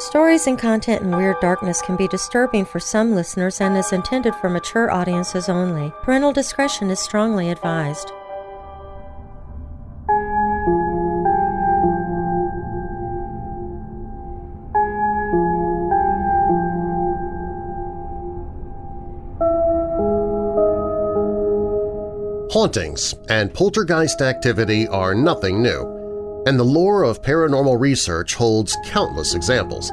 Stories and content in Weird Darkness can be disturbing for some listeners and is intended for mature audiences only. Parental discretion is strongly advised. Hauntings and poltergeist activity are nothing new, and the lore of paranormal research holds countless examples.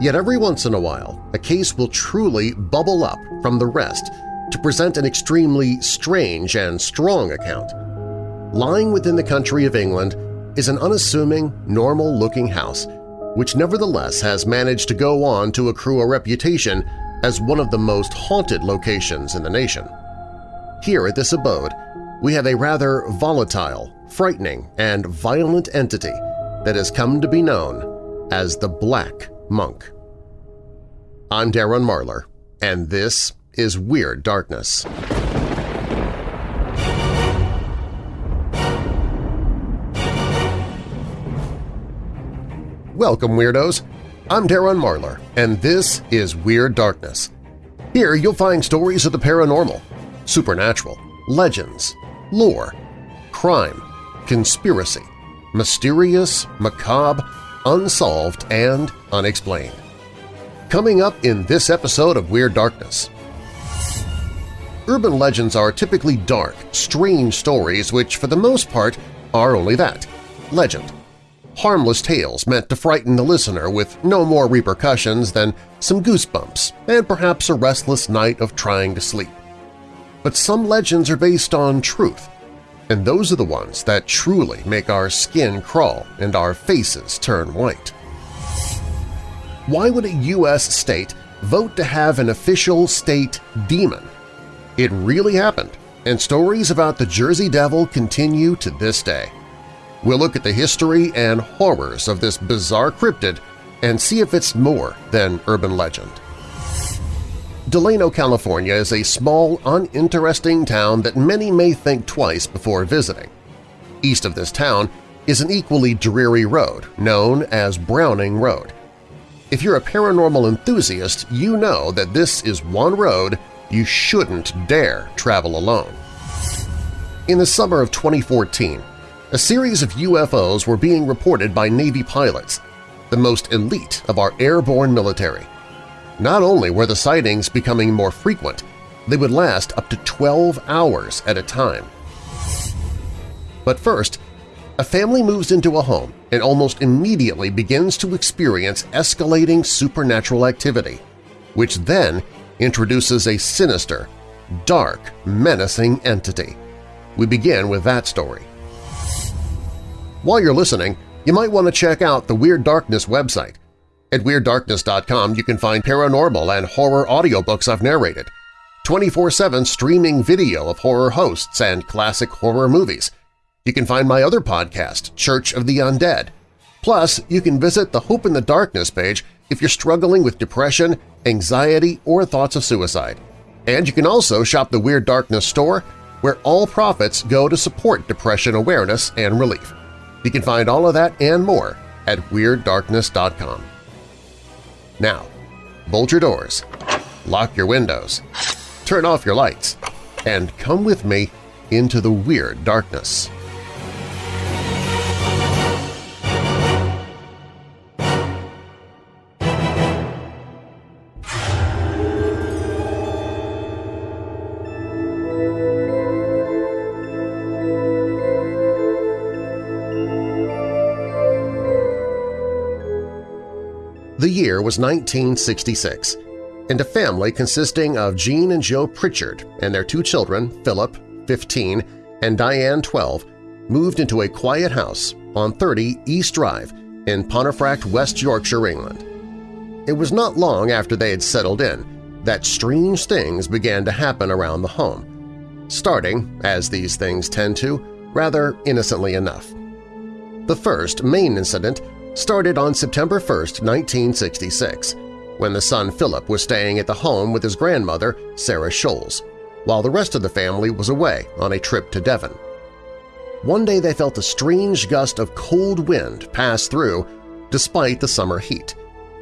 Yet every once in a while, a case will truly bubble up from the rest to present an extremely strange and strong account. Lying within the country of England is an unassuming, normal-looking house which nevertheless has managed to go on to accrue a reputation as one of the most haunted locations in the nation. Here at this abode, we have a rather volatile, frightening, and violent entity that has come to be known as the Black Monk. I'm Darren Marlar, and this is Weird Darkness. Welcome, Weirdos! I'm Darren Marlar, and this is Weird Darkness. Here you'll find stories of the paranormal, supernatural, legends, lore, crime, conspiracy, mysterious, macabre, unsolved, and unexplained. Coming up in this episode of Weird Darkness. Urban legends are typically dark, strange stories which, for the most part, are only that – legend. Harmless tales meant to frighten the listener with no more repercussions than some goosebumps and perhaps a restless night of trying to sleep but some legends are based on truth, and those are the ones that truly make our skin crawl and our faces turn white. Why would a U.S. state vote to have an official state demon? It really happened, and stories about the Jersey Devil continue to this day. We'll look at the history and horrors of this bizarre cryptid and see if it's more than urban legend. Delano, California is a small, uninteresting town that many may think twice before visiting. East of this town is an equally dreary road known as Browning Road. If you're a paranormal enthusiast, you know that this is one road you shouldn't dare travel alone. In the summer of 2014, a series of UFOs were being reported by Navy pilots, the most elite of our airborne military. Not only were the sightings becoming more frequent, they would last up to 12 hours at a time. But first, a family moves into a home and almost immediately begins to experience escalating supernatural activity, which then introduces a sinister, dark, menacing entity. We begin with that story. While you're listening, you might want to check out the Weird Darkness website. At WeirdDarkness.com you can find paranormal and horror audiobooks I've narrated, 24-7 streaming video of horror hosts and classic horror movies. You can find my other podcast, Church of the Undead. Plus, you can visit the Hope in the Darkness page if you're struggling with depression, anxiety, or thoughts of suicide. And you can also shop the Weird Darkness store, where all profits go to support depression awareness and relief. You can find all of that and more at WeirdDarkness.com. Now, bolt your doors, lock your windows, turn off your lights, and come with me into the weird darkness. Year was 1966, and a family consisting of Jean and Joe Pritchard and their two children, Philip, 15, and Diane, 12, moved into a quiet house on 30 East Drive in Pontefract, West Yorkshire, England. It was not long after they had settled in that strange things began to happen around the home, starting, as these things tend to, rather innocently enough. The first main incident started on September 1, 1966, when the son Philip was staying at the home with his grandmother, Sarah Scholes, while the rest of the family was away on a trip to Devon. One day they felt a strange gust of cold wind pass through despite the summer heat.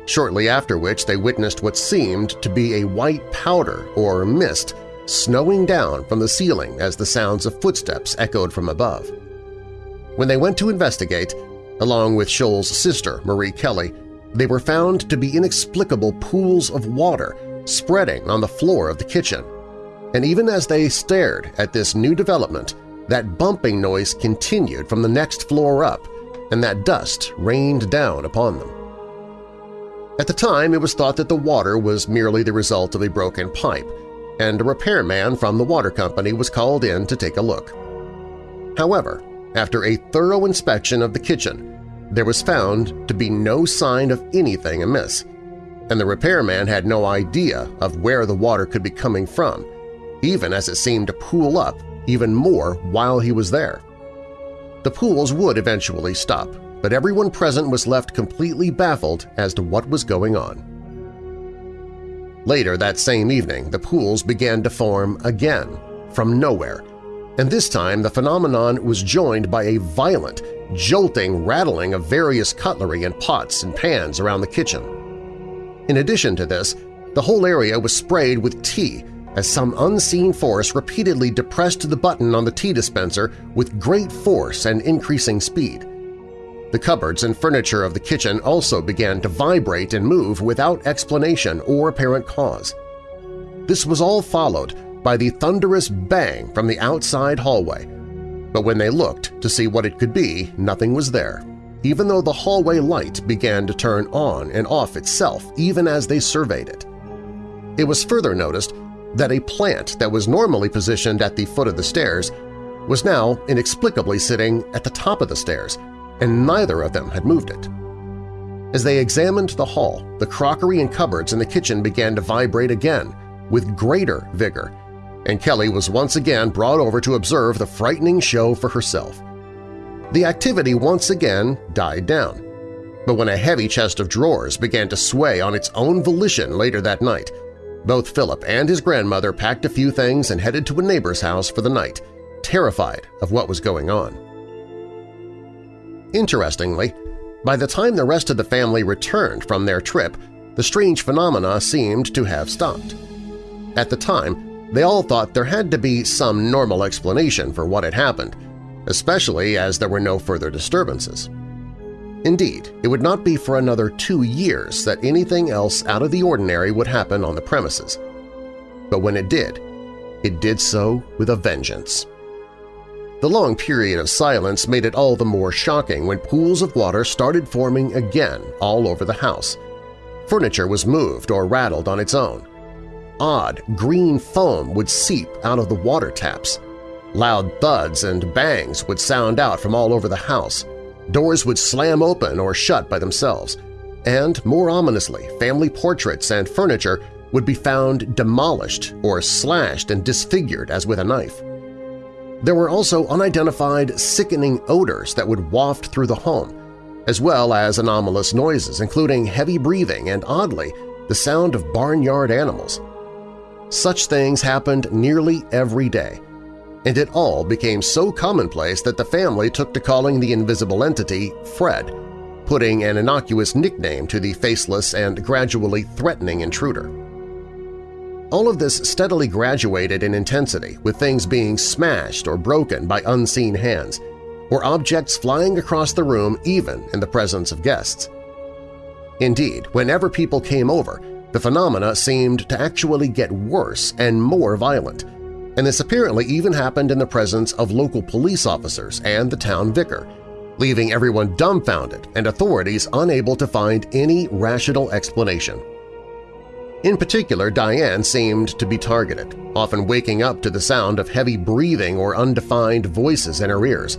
shortly after which they witnessed what seemed to be a white powder or mist snowing down from the ceiling as the sounds of footsteps echoed from above. When they went to investigate, along with Scholes' sister, Marie Kelly, they were found to be inexplicable pools of water spreading on the floor of the kitchen. And even as they stared at this new development, that bumping noise continued from the next floor up, and that dust rained down upon them. At the time, it was thought that the water was merely the result of a broken pipe, and a repairman from the water company was called in to take a look. However, after a thorough inspection of the kitchen, there was found to be no sign of anything amiss, and the repairman had no idea of where the water could be coming from, even as it seemed to pool up even more while he was there. The pools would eventually stop, but everyone present was left completely baffled as to what was going on. Later that same evening, the pools began to form again, from nowhere, and this time the phenomenon was joined by a violent, jolting rattling of various cutlery and pots and pans around the kitchen. In addition to this, the whole area was sprayed with tea as some unseen force repeatedly depressed the button on the tea dispenser with great force and increasing speed. The cupboards and furniture of the kitchen also began to vibrate and move without explanation or apparent cause. This was all followed by the thunderous bang from the outside hallway, but when they looked to see what it could be, nothing was there, even though the hallway light began to turn on and off itself even as they surveyed it. It was further noticed that a plant that was normally positioned at the foot of the stairs was now inexplicably sitting at the top of the stairs, and neither of them had moved it. As they examined the hall, the crockery and cupboards in the kitchen began to vibrate again with greater vigor, and Kelly was once again brought over to observe the frightening show for herself. The activity once again died down, but when a heavy chest of drawers began to sway on its own volition later that night, both Philip and his grandmother packed a few things and headed to a neighbor's house for the night, terrified of what was going on. Interestingly, by the time the rest of the family returned from their trip, the strange phenomena seemed to have stopped. At the time, they all thought there had to be some normal explanation for what had happened, especially as there were no further disturbances. Indeed, it would not be for another two years that anything else out of the ordinary would happen on the premises. But when it did, it did so with a vengeance. The long period of silence made it all the more shocking when pools of water started forming again all over the house. Furniture was moved or rattled on its own. Odd, green foam would seep out of the water taps. Loud thuds and bangs would sound out from all over the house. Doors would slam open or shut by themselves. And, more ominously, family portraits and furniture would be found demolished or slashed and disfigured as with a knife. There were also unidentified, sickening odors that would waft through the home, as well as anomalous noises including heavy breathing and, oddly, the sound of barnyard animals. Such things happened nearly every day, and it all became so commonplace that the family took to calling the invisible entity Fred, putting an innocuous nickname to the faceless and gradually threatening intruder. All of this steadily graduated in intensity, with things being smashed or broken by unseen hands, or objects flying across the room even in the presence of guests. Indeed, whenever people came over, the phenomena seemed to actually get worse and more violent, and this apparently even happened in the presence of local police officers and the town vicar, leaving everyone dumbfounded and authorities unable to find any rational explanation. In particular, Diane seemed to be targeted, often waking up to the sound of heavy breathing or undefined voices in her ears,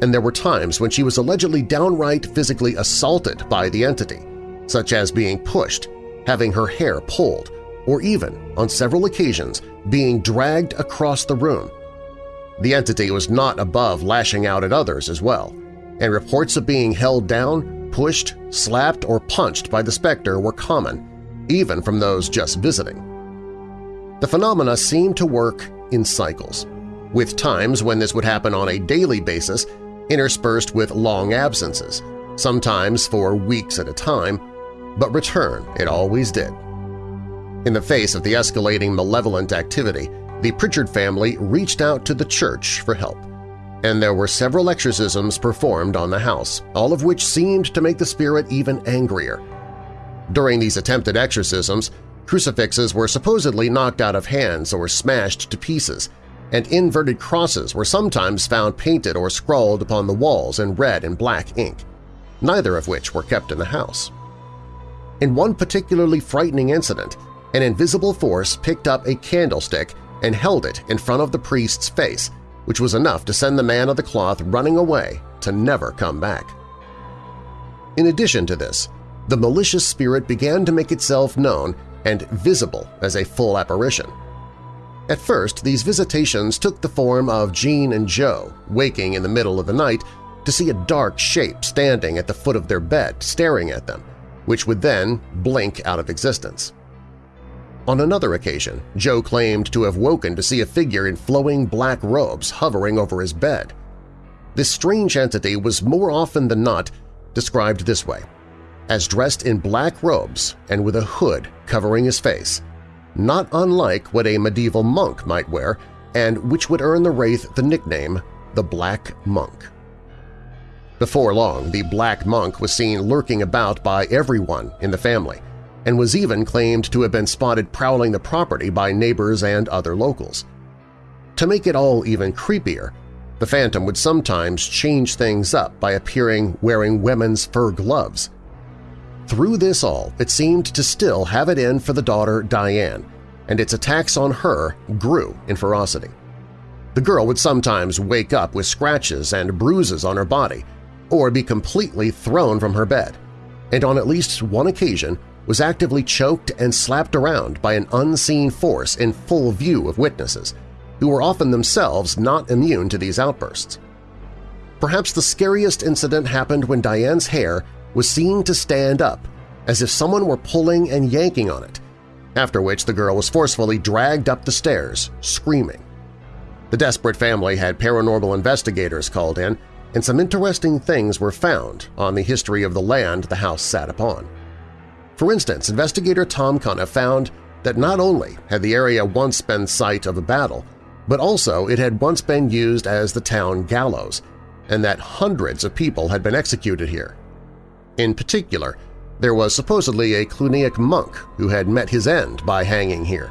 and there were times when she was allegedly downright physically assaulted by the entity, such as being pushed, having her hair pulled, or even, on several occasions, being dragged across the room. The entity was not above lashing out at others as well, and reports of being held down, pushed, slapped, or punched by the specter were common, even from those just visiting. The phenomena seemed to work in cycles, with times when this would happen on a daily basis interspersed with long absences, sometimes for weeks at a time, but return it always did. In the face of the escalating malevolent activity, the Pritchard family reached out to the church for help, and there were several exorcisms performed on the house, all of which seemed to make the spirit even angrier. During these attempted exorcisms, crucifixes were supposedly knocked out of hands or smashed to pieces, and inverted crosses were sometimes found painted or scrawled upon the walls in red and black ink, neither of which were kept in the house. In one particularly frightening incident, an invisible force picked up a candlestick and held it in front of the priest's face, which was enough to send the man of the cloth running away to never come back. In addition to this, the malicious spirit began to make itself known and visible as a full apparition. At first, these visitations took the form of Jean and Joe waking in the middle of the night to see a dark shape standing at the foot of their bed staring at them, which would then blink out of existence. On another occasion, Joe claimed to have woken to see a figure in flowing black robes hovering over his bed. This strange entity was more often than not described this way, as dressed in black robes and with a hood covering his face, not unlike what a medieval monk might wear and which would earn the Wraith the nickname the Black Monk. Before long, the Black Monk was seen lurking about by everyone in the family and was even claimed to have been spotted prowling the property by neighbors and other locals. To make it all even creepier, the Phantom would sometimes change things up by appearing wearing women's fur gloves – through this all, it seemed to still have it in for the daughter Diane, and its attacks on her grew in ferocity. The girl would sometimes wake up with scratches and bruises on her body or be completely thrown from her bed, and on at least one occasion was actively choked and slapped around by an unseen force in full view of witnesses, who were often themselves not immune to these outbursts. Perhaps the scariest incident happened when Diane's hair was seen to stand up, as if someone were pulling and yanking on it, after which the girl was forcefully dragged up the stairs, screaming. The desperate family had paranormal investigators called in, and some interesting things were found on the history of the land the house sat upon. For instance, investigator Tom Cunniff found that not only had the area once been site of a battle, but also it had once been used as the town gallows, and that hundreds of people had been executed here, in particular, there was supposedly a Cluniac monk who had met his end by hanging here,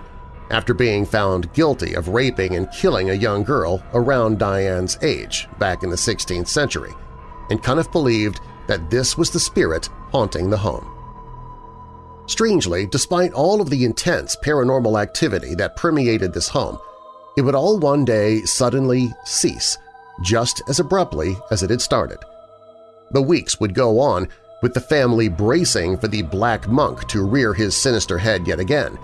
after being found guilty of raping and killing a young girl around Diane's age back in the 16th century, and Cunniff believed that this was the spirit haunting the home. Strangely, despite all of the intense paranormal activity that permeated this home, it would all one day suddenly cease, just as abruptly as it had started. The weeks would go on with the family bracing for the Black Monk to rear his sinister head yet again,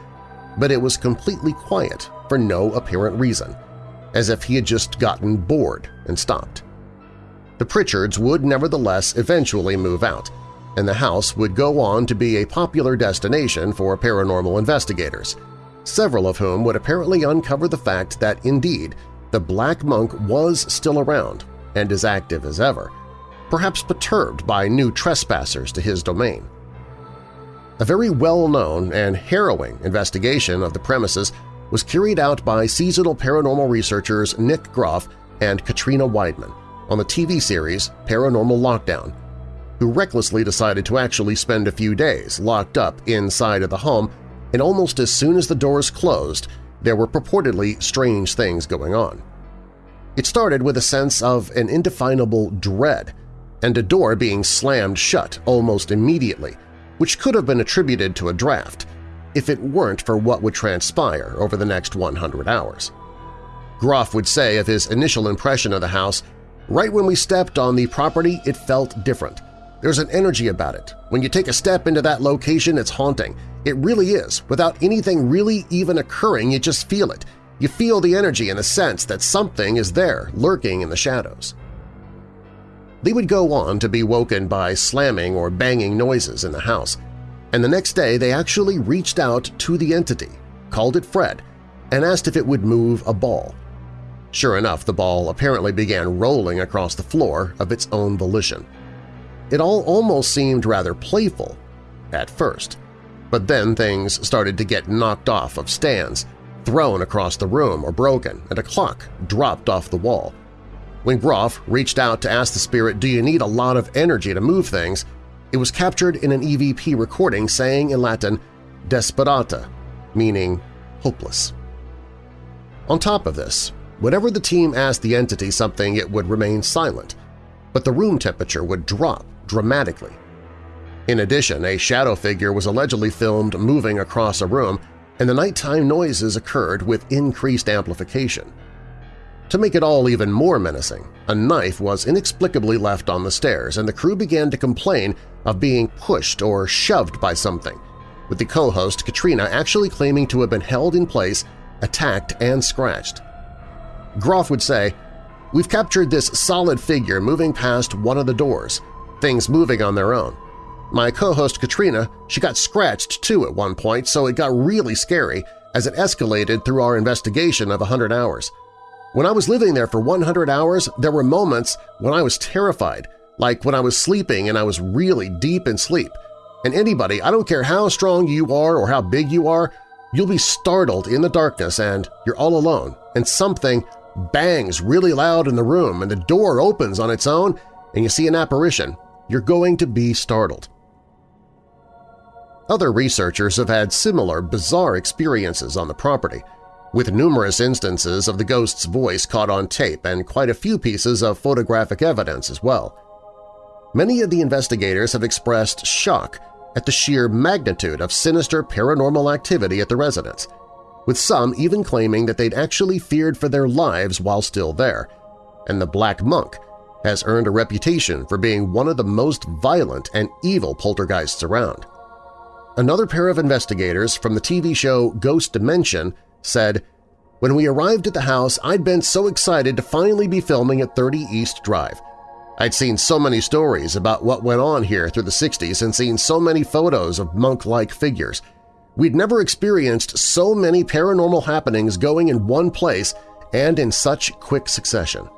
but it was completely quiet for no apparent reason, as if he had just gotten bored and stopped. The Pritchards would nevertheless eventually move out, and the house would go on to be a popular destination for paranormal investigators, several of whom would apparently uncover the fact that, indeed, the Black Monk was still around and as active as ever, perhaps perturbed by new trespassers to his domain. A very well-known and harrowing investigation of the premises was carried out by seasonal paranormal researchers Nick Groff and Katrina Weidman on the TV series Paranormal Lockdown, who recklessly decided to actually spend a few days locked up inside of the home, and almost as soon as the doors closed, there were purportedly strange things going on. It started with a sense of an indefinable dread and a door being slammed shut almost immediately, which could have been attributed to a draft if it weren't for what would transpire over the next 100 hours. Groff would say of his initial impression of the house, right when we stepped on the property it felt different. There's an energy about it. When you take a step into that location, it's haunting. It really is. Without anything really even occurring, you just feel it. You feel the energy and the sense that something is there, lurking in the shadows. They would go on to be woken by slamming or banging noises in the house, and the next day they actually reached out to the entity, called it Fred, and asked if it would move a ball. Sure enough, the ball apparently began rolling across the floor of its own volition. It all almost seemed rather playful, at first. But then things started to get knocked off of stands, thrown across the room or broken, and a clock dropped off the wall. When Groff reached out to ask the spirit, do you need a lot of energy to move things, it was captured in an EVP recording saying in Latin, desperata, meaning hopeless. On top of this, whenever the team asked the entity something it would remain silent, but the room temperature would drop dramatically. In addition, a shadow figure was allegedly filmed moving across a room and the nighttime noises occurred with increased amplification. To make it all even more menacing, a knife was inexplicably left on the stairs and the crew began to complain of being pushed or shoved by something, with the co-host Katrina actually claiming to have been held in place, attacked, and scratched. Groff would say, We've captured this solid figure moving past one of the doors, things moving on their own. My co-host Katrina, she got scratched too at one point, so it got really scary as it escalated through our investigation of 100 hours. When I was living there for 100 hours, there were moments when I was terrified, like when I was sleeping and I was really deep in sleep. And anybody, I don't care how strong you are or how big you are, you'll be startled in the darkness and you're all alone, and something bangs really loud in the room and the door opens on its own and you see an apparition, you're going to be startled. Other researchers have had similar bizarre experiences on the property, with numerous instances of the ghost's voice caught on tape and quite a few pieces of photographic evidence as well. Many of the investigators have expressed shock at the sheer magnitude of sinister paranormal activity at the residence, with some even claiming that they'd actually feared for their lives while still there, and the Black Monk has earned a reputation for being one of the most violent and evil poltergeists around. Another pair of investigators from the TV show Ghost Dimension said, When we arrived at the house, I'd been so excited to finally be filming at 30 East Drive. I'd seen so many stories about what went on here through the 60s and seen so many photos of monk-like figures. We'd never experienced so many paranormal happenings going in one place and in such quick succession.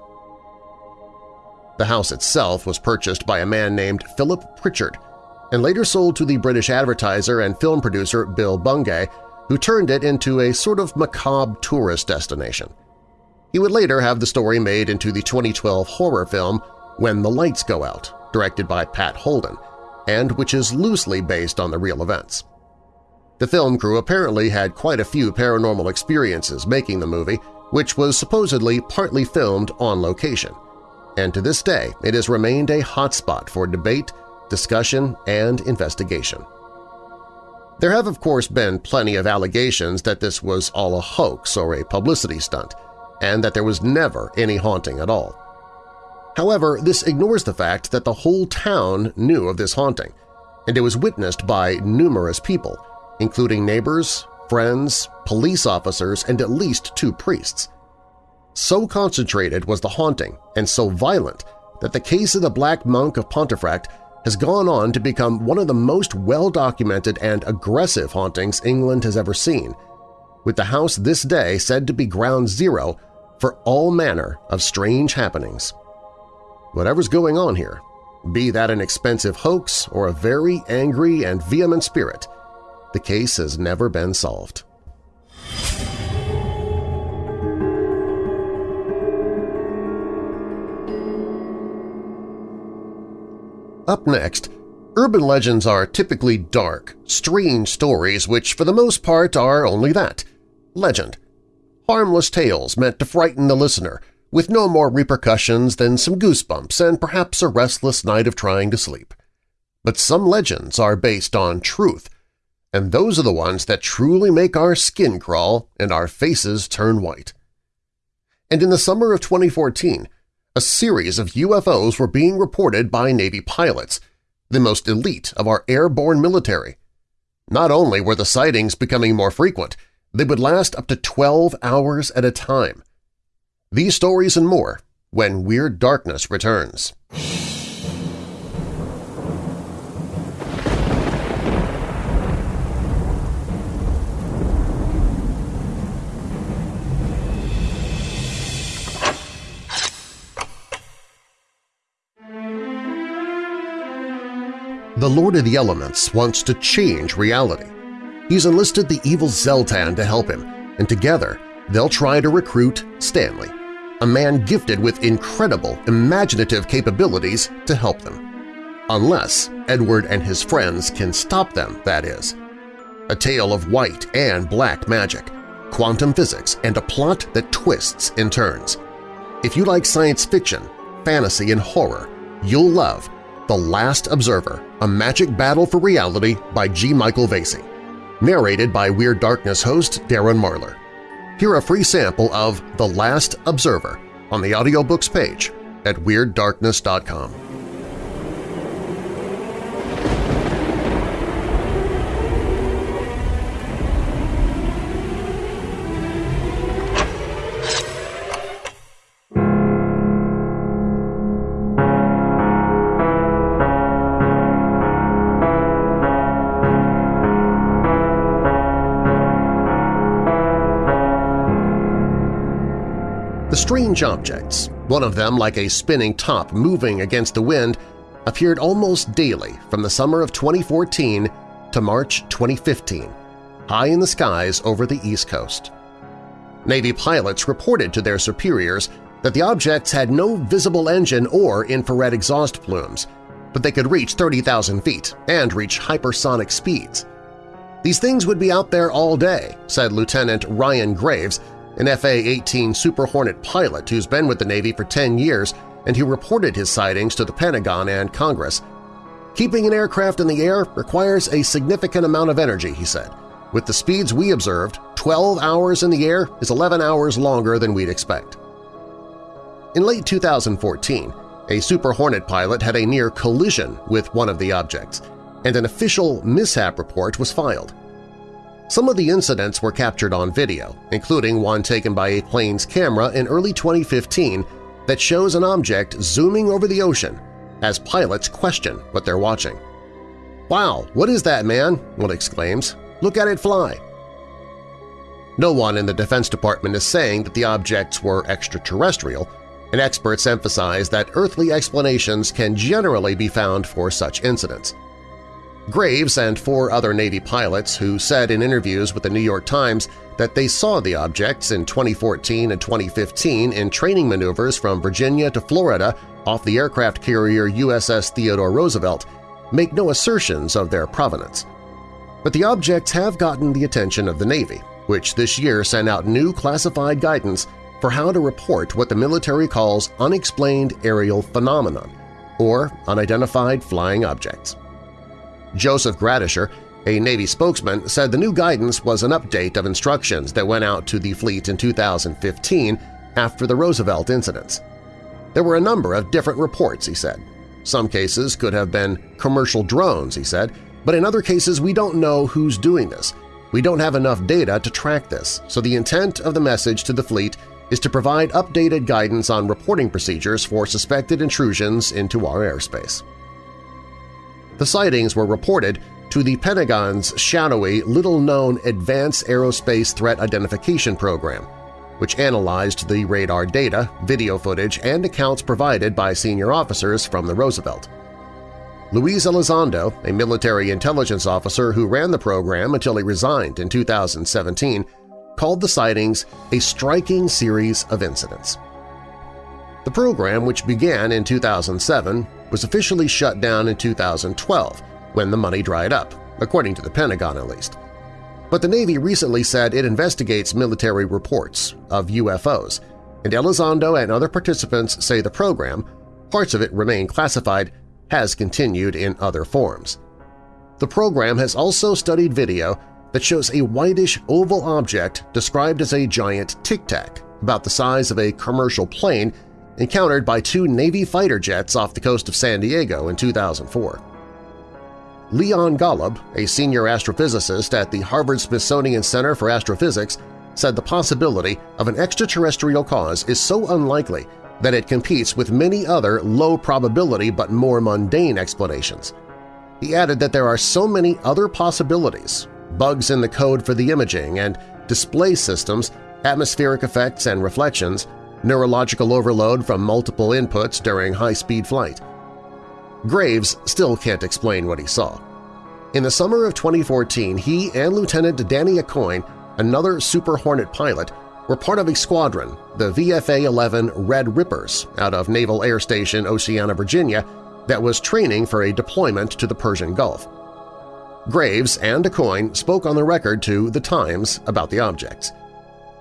The house itself was purchased by a man named Philip Pritchard, and later sold to the British advertiser and film producer Bill Bungay, who turned it into a sort of macabre tourist destination. He would later have the story made into the 2012 horror film When the Lights Go Out, directed by Pat Holden, and which is loosely based on the real events. The film crew apparently had quite a few paranormal experiences making the movie, which was supposedly partly filmed on location, and to this day it has remained a hotspot for debate discussion, and investigation. There have of course been plenty of allegations that this was all a hoax or a publicity stunt, and that there was never any haunting at all. However, this ignores the fact that the whole town knew of this haunting, and it was witnessed by numerous people, including neighbors, friends, police officers, and at least two priests. So concentrated was the haunting and so violent that the case of the Black Monk of Pontefract has gone on to become one of the most well-documented and aggressive hauntings England has ever seen, with the house this day said to be ground zero for all manner of strange happenings. Whatever's going on here, be that an expensive hoax or a very angry and vehement spirit, the case has never been solved. Up next, urban legends are typically dark, strange stories which for the most part are only that – legend. Harmless tales meant to frighten the listener, with no more repercussions than some goosebumps and perhaps a restless night of trying to sleep. But some legends are based on truth, and those are the ones that truly make our skin crawl and our faces turn white. And in the summer of 2014, a series of UFOs were being reported by Navy pilots, the most elite of our airborne military. Not only were the sightings becoming more frequent, they would last up to 12 hours at a time. These stories and more when Weird Darkness returns. The Lord of the Elements wants to change reality. He's enlisted the evil Zeltan to help him, and together they'll try to recruit Stanley, a man gifted with incredible imaginative capabilities to help them. Unless Edward and his friends can stop them, that is. A tale of white and black magic, quantum physics, and a plot that twists and turns. If you like science fiction, fantasy, and horror, you'll love The Last Observer, A Magic Battle for Reality by G. Michael Vasey. Narrated by Weird Darkness host Darren Marlar. Hear a free sample of The Last Observer on the audiobooks page at WeirdDarkness.com. strange objects, one of them like a spinning top moving against the wind, appeared almost daily from the summer of 2014 to March 2015, high in the skies over the East Coast. Navy pilots reported to their superiors that the objects had no visible engine or infrared exhaust plumes, but they could reach 30,000 feet and reach hypersonic speeds. These things would be out there all day, said Lieutenant Ryan Graves, an FA-18 Super Hornet pilot who's been with the Navy for 10 years and who reported his sightings to the Pentagon and Congress. Keeping an aircraft in the air requires a significant amount of energy, he said. With the speeds we observed, 12 hours in the air is 11 hours longer than we'd expect. In late 2014, a Super Hornet pilot had a near collision with one of the objects, and an official mishap report was filed. Some of the incidents were captured on video, including one taken by a plane's camera in early 2015 that shows an object zooming over the ocean as pilots question what they're watching. "'Wow, what is that, man?' one exclaims. "'Look at it fly!' No one in the Defense Department is saying that the objects were extraterrestrial, and experts emphasize that earthly explanations can generally be found for such incidents. Graves and four other Navy pilots who said in interviews with the New York Times that they saw the objects in 2014 and 2015 in training maneuvers from Virginia to Florida off the aircraft carrier USS Theodore Roosevelt make no assertions of their provenance. But the objects have gotten the attention of the Navy, which this year sent out new classified guidance for how to report what the military calls unexplained aerial phenomenon, or unidentified flying objects. Joseph Gradisher, a Navy spokesman, said the new guidance was an update of instructions that went out to the fleet in 2015 after the Roosevelt incidents. There were a number of different reports, he said. Some cases could have been commercial drones, he said, but in other cases we don't know who's doing this. We don't have enough data to track this, so the intent of the message to the fleet is to provide updated guidance on reporting procedures for suspected intrusions into our airspace. The sightings were reported to the Pentagon's shadowy, little-known Advanced Aerospace Threat Identification Program, which analyzed the radar data, video footage, and accounts provided by senior officers from the Roosevelt. Luis Elizondo, a military intelligence officer who ran the program until he resigned in 2017, called the sightings a striking series of incidents. The program, which began in 2007, was officially shut down in 2012 when the money dried up, according to the Pentagon at least. But the Navy recently said it investigates military reports of UFOs, and Elizondo and other participants say the program, parts of it remain classified, has continued in other forms. The program has also studied video that shows a whitish oval object described as a giant tic-tac, about the size of a commercial plane encountered by two Navy fighter jets off the coast of San Diego in 2004. Leon Golub, a senior astrophysicist at the Harvard-Smithsonian Center for Astrophysics, said the possibility of an extraterrestrial cause is so unlikely that it competes with many other low-probability but more mundane explanations. He added that there are so many other possibilities – bugs in the code for the imaging and display systems, atmospheric effects and reflections neurological overload from multiple inputs during high-speed flight. Graves still can't explain what he saw. In the summer of 2014, he and Lieutenant Danny Accoin, another Super Hornet pilot, were part of a squadron, the VFA-11 Red Rippers, out of Naval Air Station Oceana, Virginia, that was training for a deployment to the Persian Gulf. Graves and Accoin spoke on the record to The Times about the objects.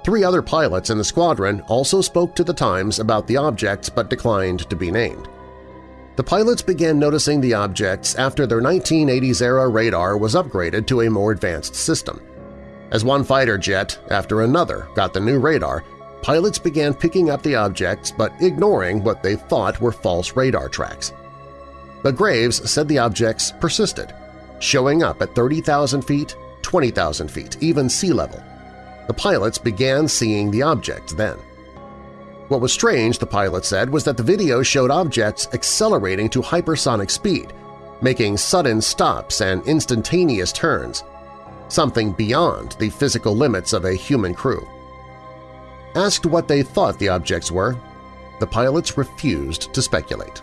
Three other pilots in the squadron also spoke to The Times about the objects but declined to be named. The pilots began noticing the objects after their 1980s-era radar was upgraded to a more advanced system. As one fighter jet after another got the new radar, pilots began picking up the objects but ignoring what they thought were false radar tracks. But Graves said the objects persisted, showing up at 30,000 feet, 20,000 feet, even sea level. The pilots began seeing the objects then. What was strange, the pilot said, was that the video showed objects accelerating to hypersonic speed, making sudden stops and instantaneous turns, something beyond the physical limits of a human crew. Asked what they thought the objects were, the pilots refused to speculate.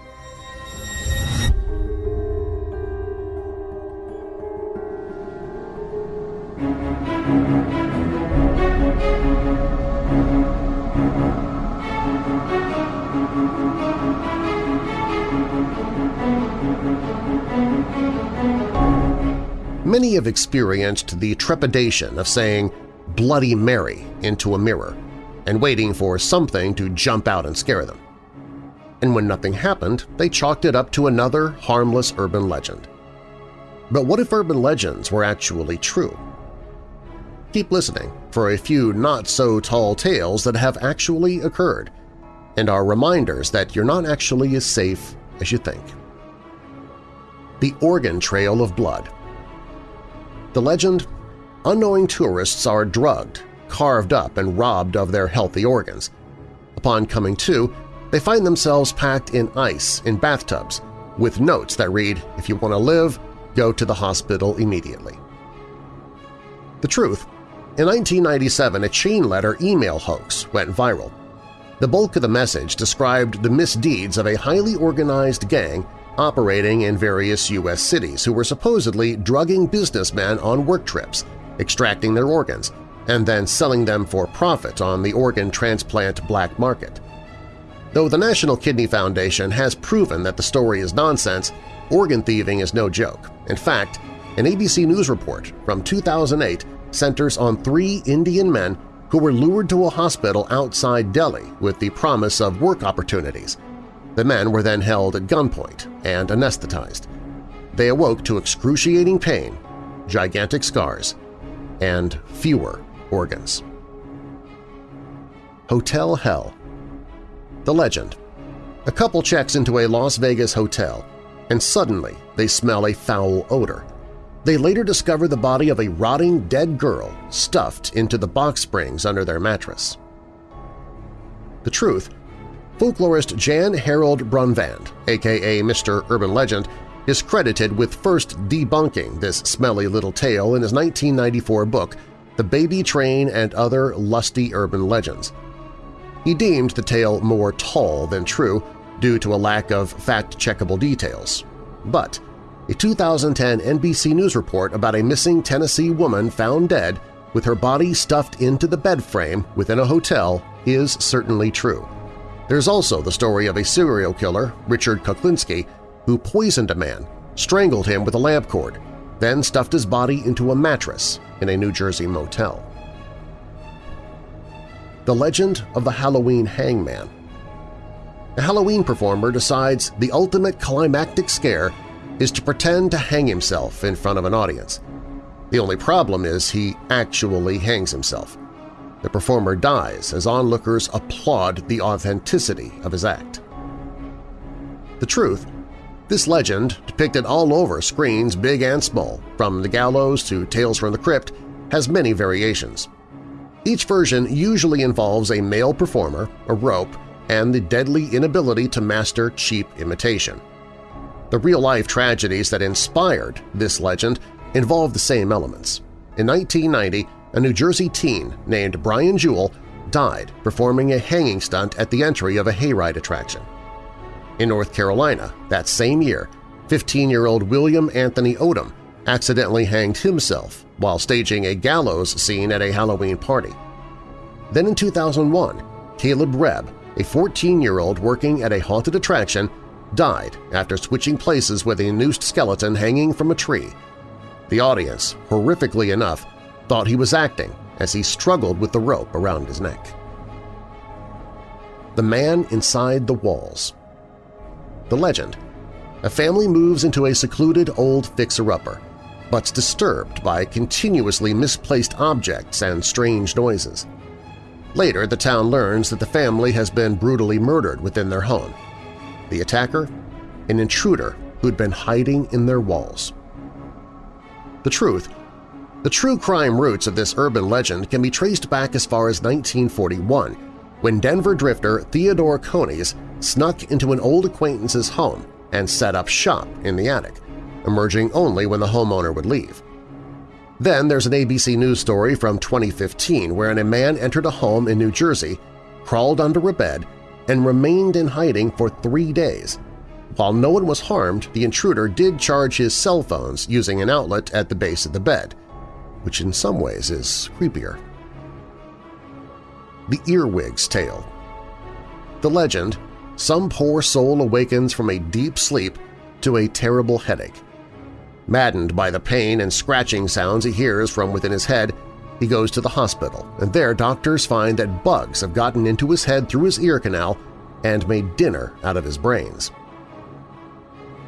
Many have experienced the trepidation of saying Bloody Mary into a mirror and waiting for something to jump out and scare them. And when nothing happened, they chalked it up to another harmless urban legend. But what if urban legends were actually true? Keep listening for a few not-so-tall tales that have actually occurred and are reminders that you're not actually as safe as you think. The Oregon Trail of Blood The legend, unknowing tourists are drugged, carved up, and robbed of their healthy organs. Upon coming to, they find themselves packed in ice in bathtubs with notes that read, if you want to live, go to the hospital immediately. The truth in 1997, a chain letter email hoax went viral. The bulk of the message described the misdeeds of a highly organized gang operating in various U.S. cities who were supposedly drugging businessmen on work trips, extracting their organs, and then selling them for profit on the organ transplant black market. Though the National Kidney Foundation has proven that the story is nonsense, organ thieving is no joke. In fact, an ABC News report from 2008 centers on three Indian men who were lured to a hospital outside Delhi with the promise of work opportunities. The men were then held at gunpoint and anesthetized. They awoke to excruciating pain, gigantic scars, and fewer organs. Hotel Hell The legend. A couple checks into a Las Vegas hotel, and suddenly they smell a foul odor. They later discover the body of a rotting dead girl stuffed into the box springs under their mattress. The truth, folklorist Jan Harold Brunvand, aka Mr. Urban Legend, is credited with first debunking this smelly little tale in his 1994 book The Baby Train and Other Lusty Urban Legends. He deemed the tale more tall than true due to a lack of fact-checkable details. But a 2010 NBC News report about a missing Tennessee woman found dead with her body stuffed into the bed frame within a hotel is certainly true. There's also the story of a serial killer, Richard Kuklinski, who poisoned a man, strangled him with a lamp cord, then stuffed his body into a mattress in a New Jersey motel. The Legend of the Halloween Hangman A Halloween performer decides the ultimate climactic scare is to pretend to hang himself in front of an audience. The only problem is he actually hangs himself. The performer dies as onlookers applaud the authenticity of his act. The truth, this legend, depicted all over screens big and small, from The Gallows to Tales from the Crypt, has many variations. Each version usually involves a male performer, a rope, and the deadly inability to master cheap imitation. The real-life tragedies that inspired this legend involve the same elements. In 1990, a New Jersey teen named Brian Jewell died performing a hanging stunt at the entry of a hayride attraction. In North Carolina, that same year, 15-year-old William Anthony Odom accidentally hanged himself while staging a gallows scene at a Halloween party. Then in 2001, Caleb Rebb, a 14-year-old working at a haunted attraction, died after switching places with a noosed skeleton hanging from a tree. The audience, horrifically enough, thought he was acting as he struggled with the rope around his neck. The Man Inside the Walls The legend. A family moves into a secluded old fixer-upper, but's disturbed by continuously misplaced objects and strange noises. Later, the town learns that the family has been brutally murdered within their home. The attacker? An intruder who'd been hiding in their walls. The truth? The true crime roots of this urban legend can be traced back as far as 1941, when Denver drifter Theodore Coneys snuck into an old acquaintance's home and set up shop in the attic, emerging only when the homeowner would leave. Then there's an ABC News story from 2015 wherein a man entered a home in New Jersey, crawled under a bed, and remained in hiding for three days. While no one was harmed, the intruder did charge his cell phones using an outlet at the base of the bed, which in some ways is creepier. The Earwig's Tale The legend, some poor soul awakens from a deep sleep to a terrible headache. Maddened by the pain and scratching sounds he hears from within his head, he goes to the hospital, and there doctors find that bugs have gotten into his head through his ear canal and made dinner out of his brains.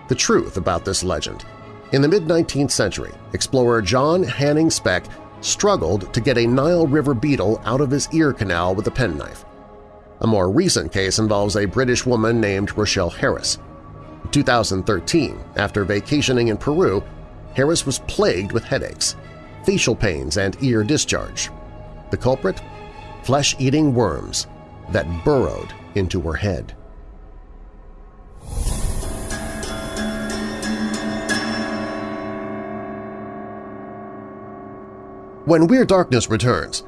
The truth about this legend. In the mid-19th century, explorer John Hanning Speke struggled to get a Nile River beetle out of his ear canal with a penknife. A more recent case involves a British woman named Rochelle Harris. In 2013, after vacationing in Peru, Harris was plagued with headaches, facial pains, and ear discharge. The culprit? Flesh-eating worms that burrowed into her head. When Weird Darkness returns,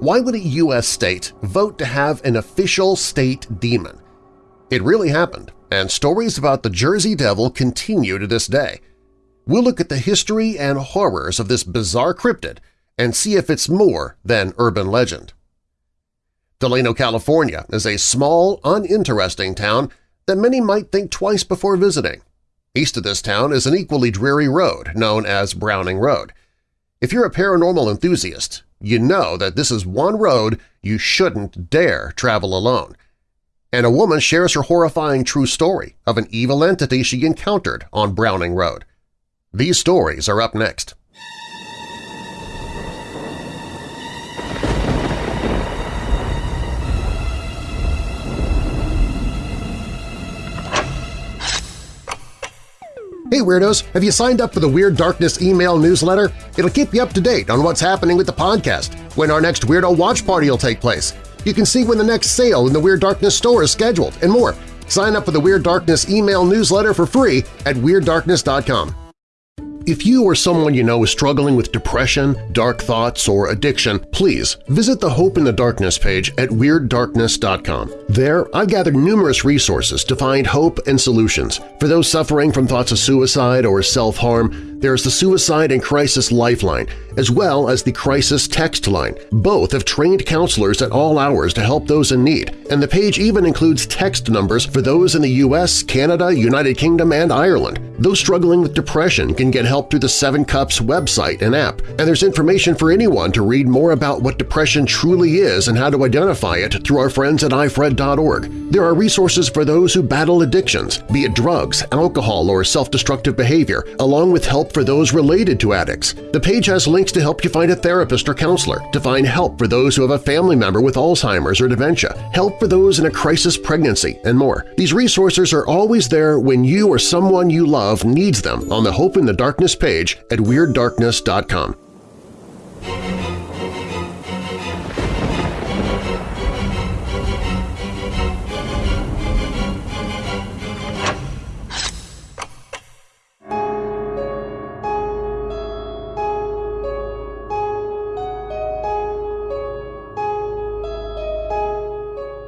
why would a U.S. state vote to have an official state demon? It really happened, and stories about the Jersey Devil continue to this day. We'll look at the history and horrors of this bizarre cryptid and see if it's more than urban legend. Delano, California is a small, uninteresting town that many might think twice before visiting. East of this town is an equally dreary road known as Browning Road. If you're a paranormal enthusiast, you know that this is one road you shouldn't dare travel alone – and a woman shares her horrifying true story of an evil entity she encountered on Browning Road. These stories are up next. Hey Weirdos! Have you signed up for the Weird Darkness email newsletter? It'll keep you up to date on what's happening with the podcast, when our next Weirdo Watch Party will take place, you can see when the next sale in the Weird Darkness store is scheduled, and more. Sign up for the Weird Darkness email newsletter for free at WeirdDarkness.com. If you or someone you know is struggling with depression, dark thoughts, or addiction, please visit the Hope in the Darkness page at WeirdDarkness.com. There, I've gathered numerous resources to find hope and solutions. For those suffering from thoughts of suicide or self-harm, there's the Suicide and Crisis Lifeline, as well as the Crisis Text Line. Both have trained counselors at all hours to help those in need, and the page even includes text numbers for those in the U.S., Canada, United Kingdom, and Ireland. Those struggling with depression can get help through the Seven Cups website and app, and there's information for anyone to read more about what depression truly is and how to identify it through our friends at ifred.org. There are resources for those who battle addictions, be it drugs, alcohol, or self-destructive behavior, along with help for those related to addicts. The page has links to help you find a therapist or counselor, to find help for those who have a family member with Alzheimer's or dementia, help for those in a crisis pregnancy, and more. These resources are always there when you or someone you love needs them on the Hope in the Darkness page at WeirdDarkness.com.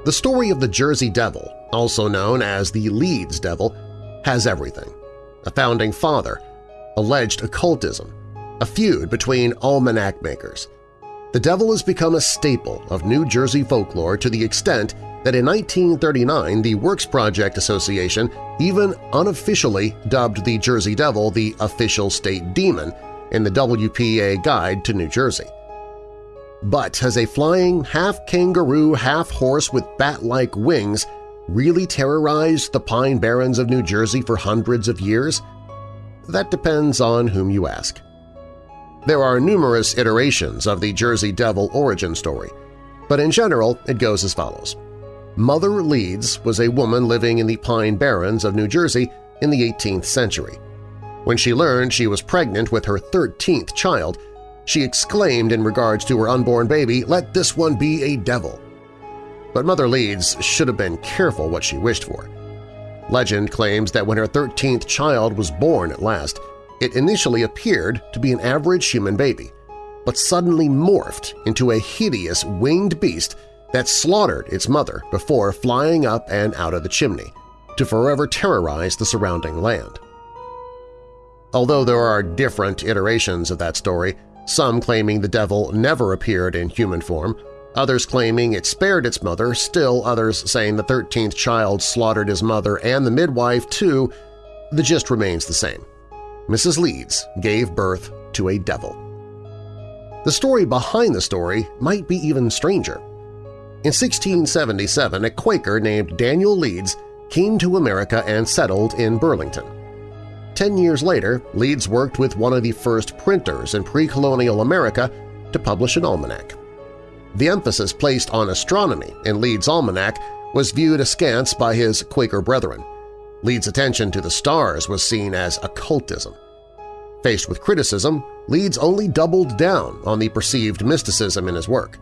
The story of the Jersey Devil, also known as the Leeds Devil, has everything. a founding father, alleged occultism, a feud between almanac makers. The devil has become a staple of New Jersey folklore to the extent that in 1939 the Works Project Association even unofficially dubbed the Jersey Devil the official state demon in the WPA Guide to New Jersey. But has a flying half-kangaroo, half-horse with bat-like wings really terrorized the Pine Barrens of New Jersey for hundreds of years? That depends on whom you ask. There are numerous iterations of the Jersey Devil origin story, but in general it goes as follows. Mother Leeds was a woman living in the Pine Barrens of New Jersey in the 18th century. When she learned she was pregnant with her 13th child, she exclaimed in regards to her unborn baby, let this one be a devil. But Mother Leeds should have been careful what she wished for. Legend claims that when her 13th child was born at last, it initially appeared to be an average human baby, but suddenly morphed into a hideous winged beast that slaughtered its mother before flying up and out of the chimney, to forever terrorize the surrounding land. Although there are different iterations of that story, some claiming the devil never appeared in human form, others claiming it spared its mother, still others saying the 13th child slaughtered his mother and the midwife too, the gist remains the same. Mrs. Leeds gave birth to a devil. The story behind the story might be even stranger. In 1677, a Quaker named Daniel Leeds came to America and settled in Burlington. Ten years later, Leeds worked with one of the first printers in pre-colonial America to publish an almanac. The emphasis placed on astronomy in Leeds' almanac was viewed askance by his Quaker brethren. Leeds' attention to the stars was seen as occultism. Faced with criticism, Leeds only doubled down on the perceived mysticism in his work.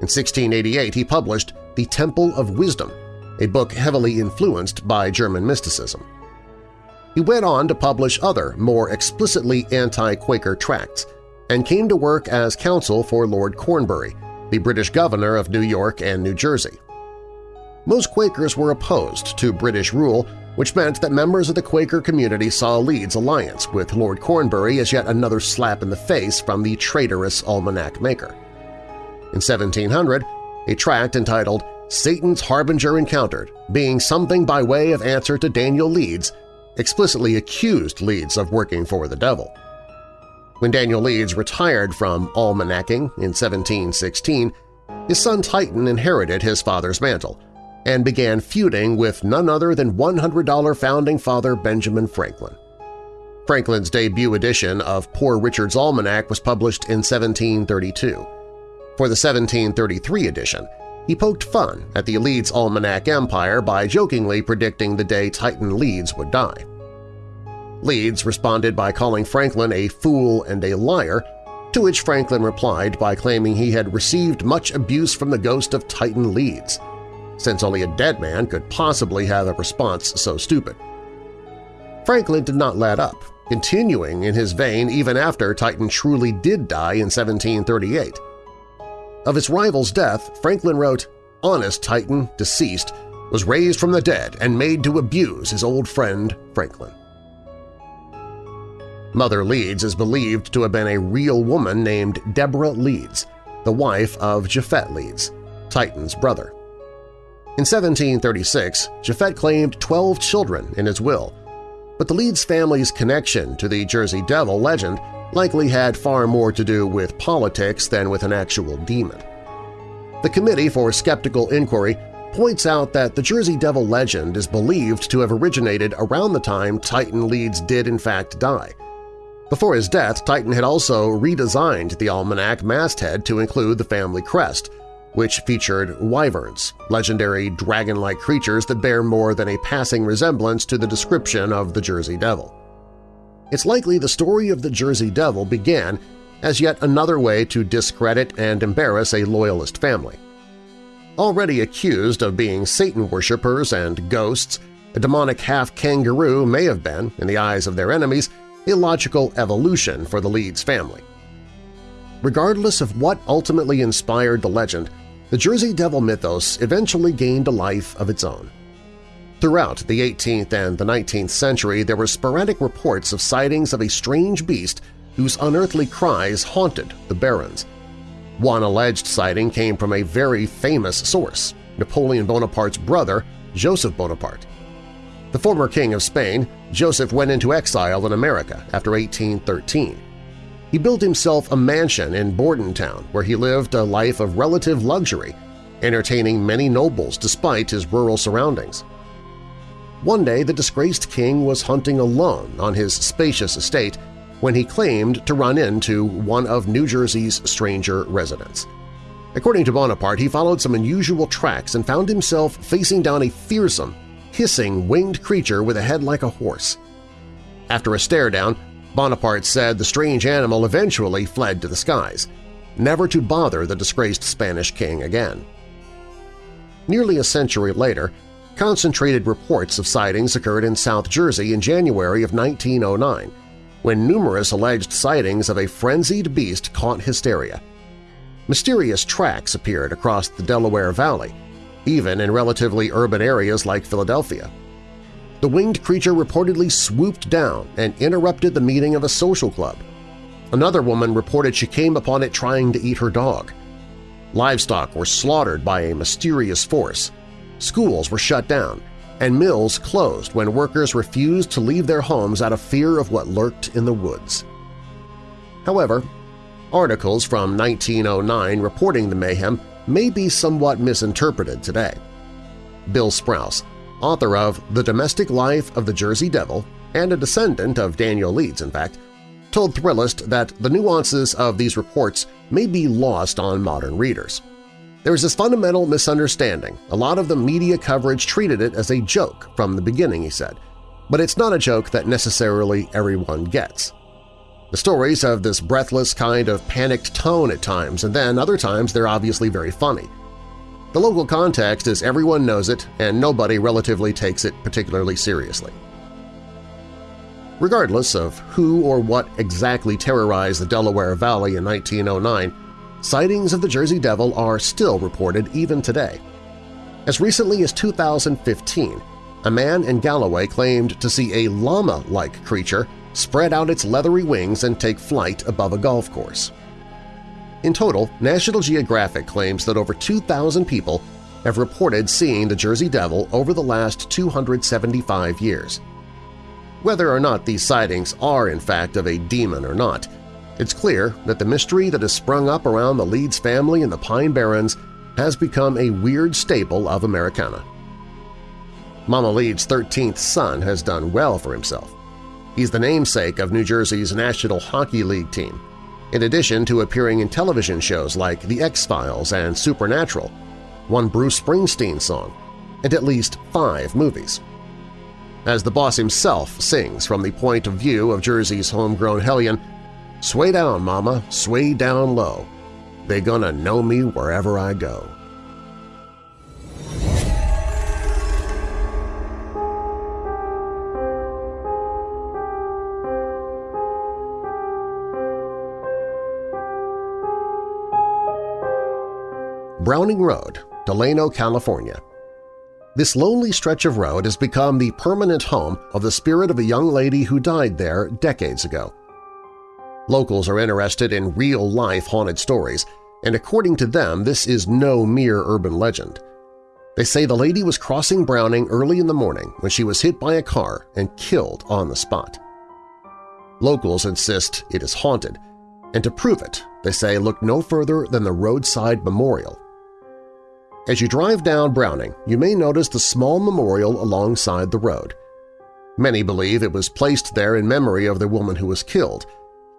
In 1688 he published The Temple of Wisdom, a book heavily influenced by German mysticism. He went on to publish other, more explicitly anti-Quaker tracts, and came to work as counsel for Lord Cornbury, the British governor of New York and New Jersey. Most Quakers were opposed to British rule, which meant that members of the Quaker community saw Leeds' alliance with Lord Cornbury as yet another slap in the face from the traitorous almanac maker. In 1700, a tract entitled Satan's Harbinger Encountered, being something by way of answer to Daniel Leeds, explicitly accused Leeds of working for the devil. When Daniel Leeds retired from almanacking in 1716, his son Titan inherited his father's mantle and began feuding with none other than $100 founding father Benjamin Franklin. Franklin's debut edition of Poor Richard's Almanac was published in 1732. For the 1733 edition, he poked fun at the Leeds Almanac empire by jokingly predicting the day Titan Leeds would die. Leeds responded by calling Franklin a fool and a liar, to which Franklin replied by claiming he had received much abuse from the ghost of Titan Leeds, since only a dead man could possibly have a response so stupid. Franklin did not let up, continuing in his vein even after Titan truly did die in 1738. Of his rival's death, Franklin wrote, Honest Titan, deceased, was raised from the dead and made to abuse his old friend Franklin. Mother Leeds is believed to have been a real woman named Deborah Leeds, the wife of Japhet Leeds, Titan's brother. In 1736, Japhet claimed 12 children in his will, but the Leeds family's connection to the Jersey Devil legend likely had far more to do with politics than with an actual demon. The Committee for Skeptical Inquiry points out that the Jersey Devil legend is believed to have originated around the time Titan Leeds did in fact die – before his death, Titan had also redesigned the almanac masthead to include the family crest, which featured wyverns, legendary dragon-like creatures that bear more than a passing resemblance to the description of the Jersey Devil. It's likely the story of the Jersey Devil began as yet another way to discredit and embarrass a loyalist family. Already accused of being Satan worshippers and ghosts, a demonic half-kangaroo may have been, in the eyes of their enemies, illogical evolution for the Leeds family. Regardless of what ultimately inspired the legend, the Jersey Devil mythos eventually gained a life of its own. Throughout the 18th and the 19th century, there were sporadic reports of sightings of a strange beast whose unearthly cries haunted the barrens. One alleged sighting came from a very famous source, Napoleon Bonaparte's brother, Joseph Bonaparte. The former king of Spain, Joseph went into exile in America after 1813. He built himself a mansion in Bordentown where he lived a life of relative luxury, entertaining many nobles despite his rural surroundings. One day the disgraced king was hunting alone on his spacious estate when he claimed to run into one of New Jersey's stranger residents. According to Bonaparte, he followed some unusual tracks and found himself facing down a fearsome, hissing winged creature with a head like a horse. After a stare-down, Bonaparte said the strange animal eventually fled to the skies, never to bother the disgraced Spanish king again. Nearly a century later, concentrated reports of sightings occurred in South Jersey in January of 1909, when numerous alleged sightings of a frenzied beast caught hysteria. Mysterious tracks appeared across the Delaware Valley, even in relatively urban areas like Philadelphia. The winged creature reportedly swooped down and interrupted the meeting of a social club. Another woman reported she came upon it trying to eat her dog. Livestock were slaughtered by a mysterious force, schools were shut down, and mills closed when workers refused to leave their homes out of fear of what lurked in the woods. However, articles from 1909 reporting the mayhem may be somewhat misinterpreted today. Bill Sprouse, author of The Domestic Life of the Jersey Devil and a descendant of Daniel Leeds, in fact, told Thrillist that the nuances of these reports may be lost on modern readers. There is this fundamental misunderstanding. A lot of the media coverage treated it as a joke from the beginning, he said, but it's not a joke that necessarily everyone gets. The stories have this breathless kind of panicked tone at times, and then other times they're obviously very funny. The local context is everyone knows it and nobody relatively takes it particularly seriously. Regardless of who or what exactly terrorized the Delaware Valley in 1909, sightings of the Jersey Devil are still reported even today. As recently as 2015, a man in Galloway claimed to see a llama-like creature spread out its leathery wings and take flight above a golf course. In total, National Geographic claims that over 2,000 people have reported seeing the Jersey Devil over the last 275 years. Whether or not these sightings are in fact of a demon or not, it's clear that the mystery that has sprung up around the Leeds family in the Pine Barrens has become a weird staple of Americana. Mama Leeds' 13th son has done well for himself. He's the namesake of New Jersey's National Hockey League team, in addition to appearing in television shows like The X-Files and Supernatural, one Bruce Springsteen song, and at least five movies. As the boss himself sings from the point of view of Jersey's homegrown hellion, Sway down, mama, sway down low. They gonna know me wherever I go. Browning Road, Delano, California. This lonely stretch of road has become the permanent home of the spirit of a young lady who died there decades ago. Locals are interested in real-life haunted stories, and according to them this is no mere urban legend. They say the lady was crossing Browning early in the morning when she was hit by a car and killed on the spot. Locals insist it is haunted, and to prove it, they say look no further than the roadside memorial. As you drive down Browning, you may notice the small memorial alongside the road. Many believe it was placed there in memory of the woman who was killed,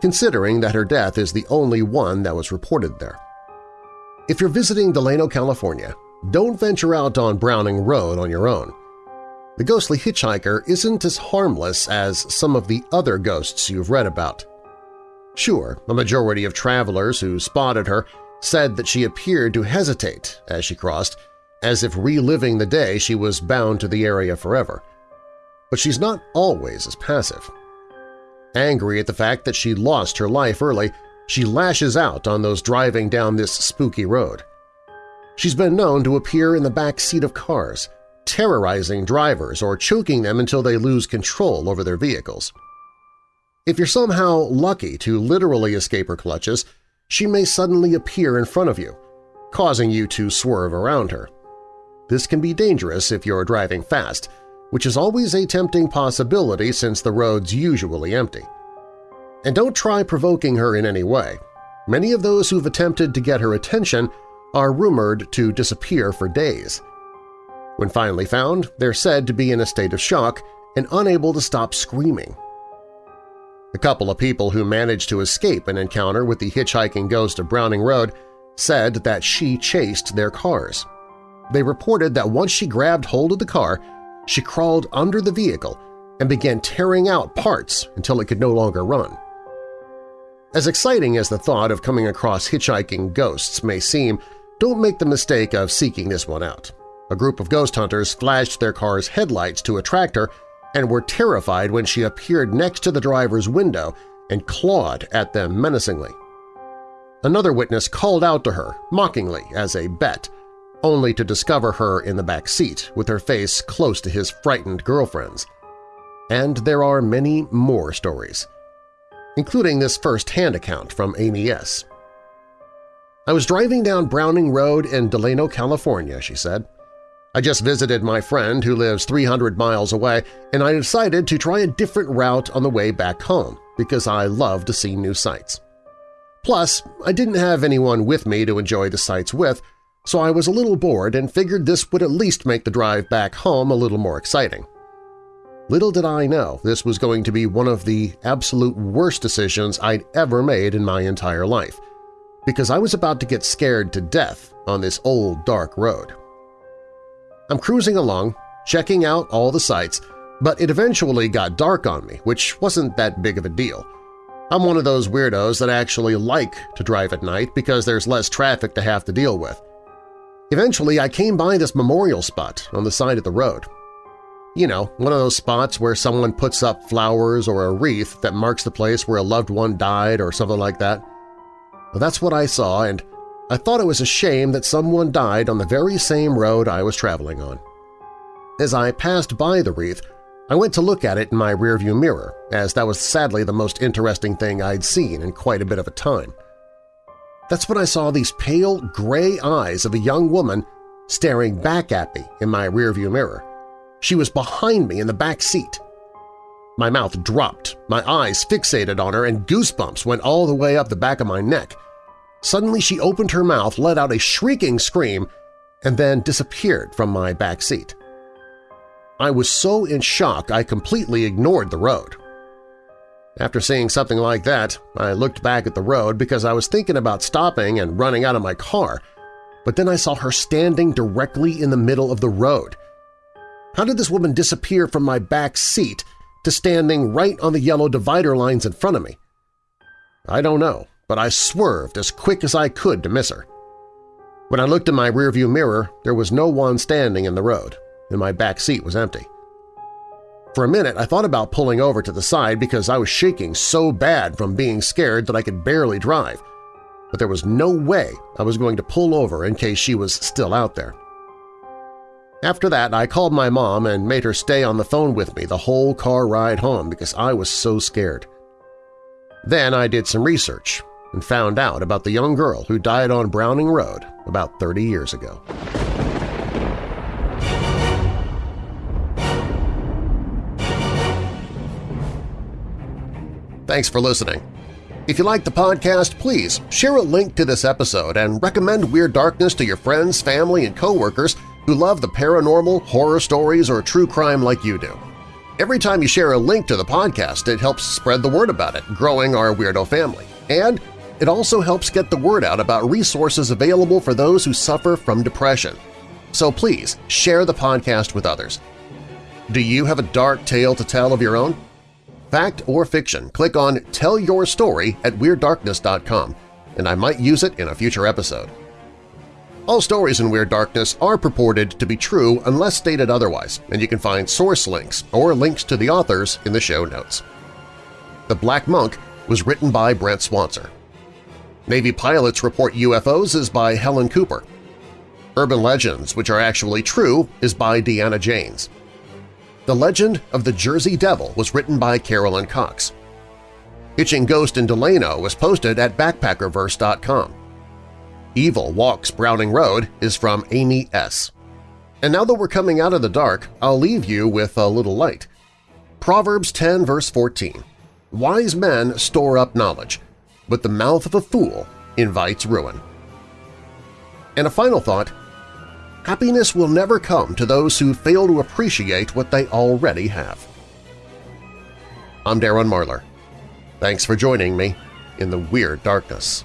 considering that her death is the only one that was reported there. If you're visiting Delano, California, don't venture out on Browning Road on your own. The ghostly hitchhiker isn't as harmless as some of the other ghosts you've read about. Sure, a majority of travelers who spotted her said that she appeared to hesitate as she crossed, as if reliving the day she was bound to the area forever. But she's not always as passive. Angry at the fact that she lost her life early, she lashes out on those driving down this spooky road. She's been known to appear in the back seat of cars, terrorizing drivers or choking them until they lose control over their vehicles. If you're somehow lucky to literally escape her clutches, she may suddenly appear in front of you, causing you to swerve around her. This can be dangerous if you're driving fast, which is always a tempting possibility since the road's usually empty. And don't try provoking her in any way. Many of those who've attempted to get her attention are rumored to disappear for days. When finally found, they're said to be in a state of shock and unable to stop screaming. A couple of people who managed to escape an encounter with the hitchhiking ghost of Browning Road said that she chased their cars. They reported that once she grabbed hold of the car, she crawled under the vehicle and began tearing out parts until it could no longer run. As exciting as the thought of coming across hitchhiking ghosts may seem, don't make the mistake of seeking this one out. A group of ghost hunters flashed their car's headlights to attract her and were terrified when she appeared next to the driver's window and clawed at them menacingly. Another witness called out to her, mockingly, as a bet, only to discover her in the back seat with her face close to his frightened girlfriend's. And there are many more stories, including this first-hand account from Amy S. I was driving down Browning Road in Delano, California, she said. I just visited my friend who lives 300 miles away, and I decided to try a different route on the way back home because I love to see new sights. Plus, I didn't have anyone with me to enjoy the sights with, so I was a little bored and figured this would at least make the drive back home a little more exciting. Little did I know this was going to be one of the absolute worst decisions I'd ever made in my entire life, because I was about to get scared to death on this old dark road. I'm cruising along, checking out all the sights, but it eventually got dark on me, which wasn't that big of a deal. I'm one of those weirdos that actually like to drive at night because there's less traffic to have to deal with. Eventually, I came by this memorial spot on the side of the road. You know, one of those spots where someone puts up flowers or a wreath that marks the place where a loved one died or something like that. Well, that's what I saw, and I thought it was a shame that someone died on the very same road I was traveling on. As I passed by the wreath, I went to look at it in my rearview mirror, as that was sadly the most interesting thing I'd seen in quite a bit of a time. That's when I saw these pale, gray eyes of a young woman staring back at me in my rearview mirror. She was behind me in the back seat. My mouth dropped, my eyes fixated on her, and goosebumps went all the way up the back of my neck – Suddenly she opened her mouth, let out a shrieking scream, and then disappeared from my back seat. I was so in shock I completely ignored the road. After seeing something like that, I looked back at the road because I was thinking about stopping and running out of my car, but then I saw her standing directly in the middle of the road. How did this woman disappear from my back seat to standing right on the yellow divider lines in front of me? I don't know, but I swerved as quick as I could to miss her. When I looked in my rearview mirror, there was no one standing in the road, and my back seat was empty. For a minute, I thought about pulling over to the side because I was shaking so bad from being scared that I could barely drive, but there was no way I was going to pull over in case she was still out there. After that, I called my mom and made her stay on the phone with me the whole car ride home because I was so scared. Then I did some research and found out about the young girl who died on Browning Road about 30 years ago. Thanks for listening. If you like the podcast, please share a link to this episode and recommend Weird Darkness to your friends, family, and coworkers who love the paranormal, horror stories, or true crime like you do. Every time you share a link to the podcast, it helps spread the word about it, growing our Weirdo family. And it also helps get the word out about resources available for those who suffer from depression. So please share the podcast with others. Do you have a dark tale to tell of your own? Fact or fiction, click on Tell Your Story at WeirdDarkness.com, and I might use it in a future episode. All stories in Weird Darkness are purported to be true unless stated otherwise, and you can find source links or links to the authors in the show notes. The Black Monk was written by Brent Swancer. Navy Pilots Report UFOs is by Helen Cooper. Urban Legends Which Are Actually True is by Deanna Janes. The Legend of the Jersey Devil was written by Carolyn Cox. Hitching Ghost in Delano was posted at backpackerverse.com. Evil Walks Browning Road is from Amy S. And now that we're coming out of the dark, I'll leave you with a little light. Proverbs 10 verse 14 Wise men store up knowledge, but the mouth of a fool invites ruin. And a final thought, happiness will never come to those who fail to appreciate what they already have. I'm Darren Marlar. Thanks for joining me in the Weird Darkness.